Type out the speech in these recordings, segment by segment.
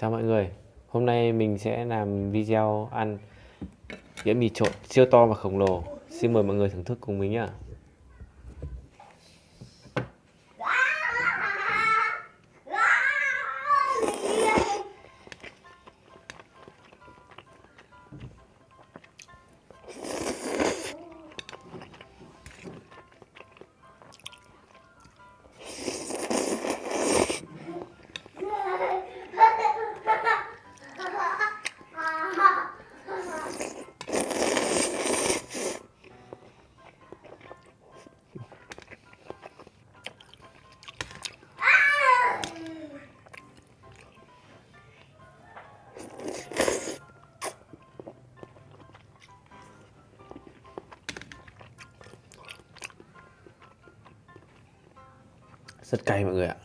Chào mọi người, hôm nay mình sẽ làm video ăn đĩa mì trộn siêu to và khổng lồ. Xin mời mọi người thưởng thức cùng mình nhé. Rất cay mọi người ạ.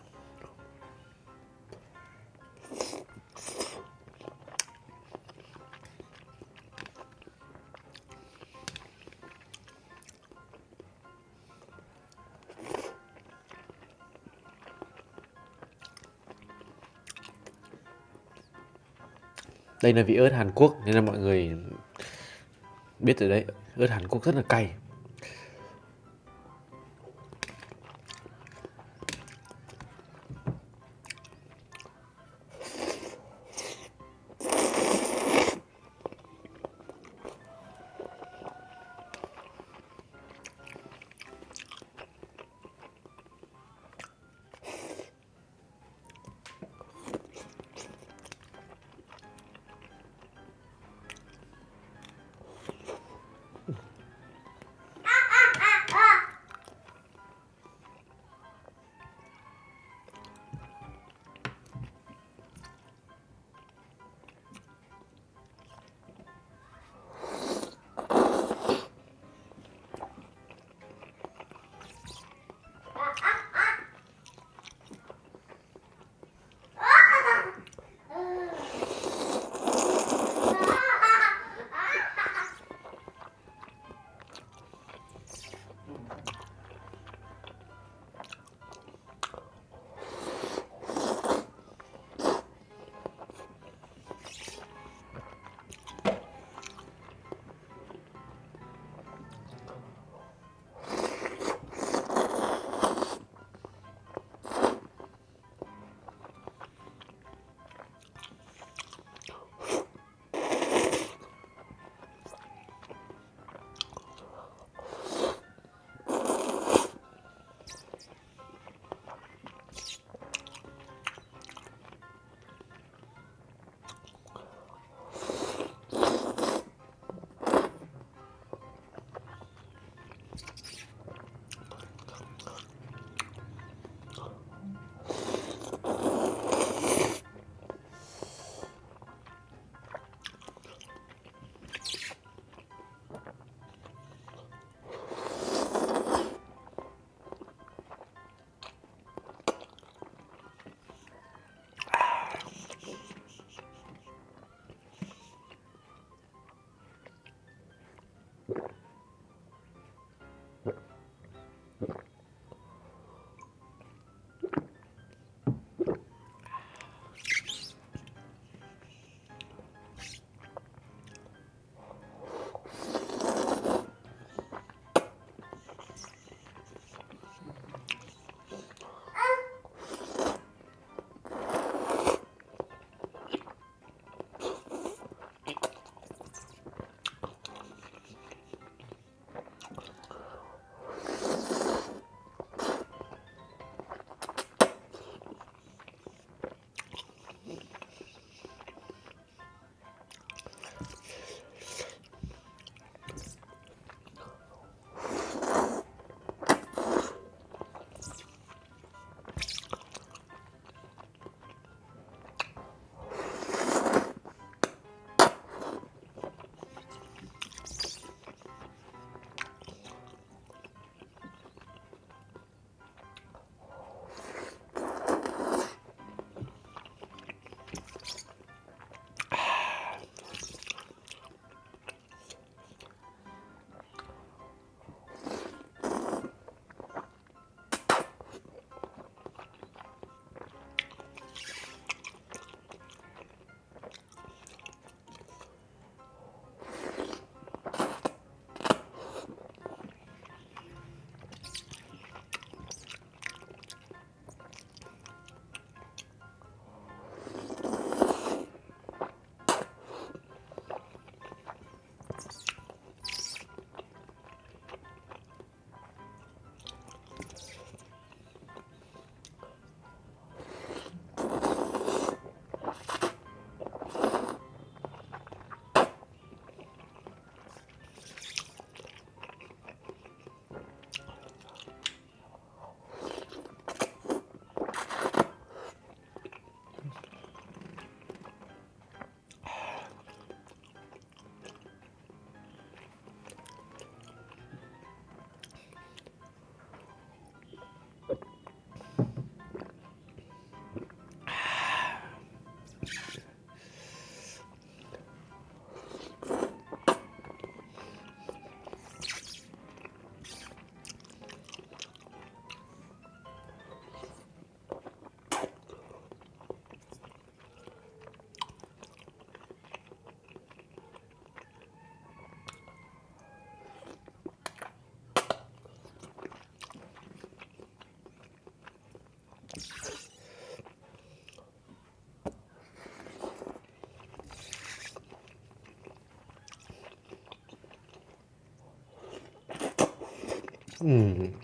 Đây là vị ớt Hàn Quốc nên là mọi người biết rồi đấy, ớt Hàn Quốc rất là cay. うん。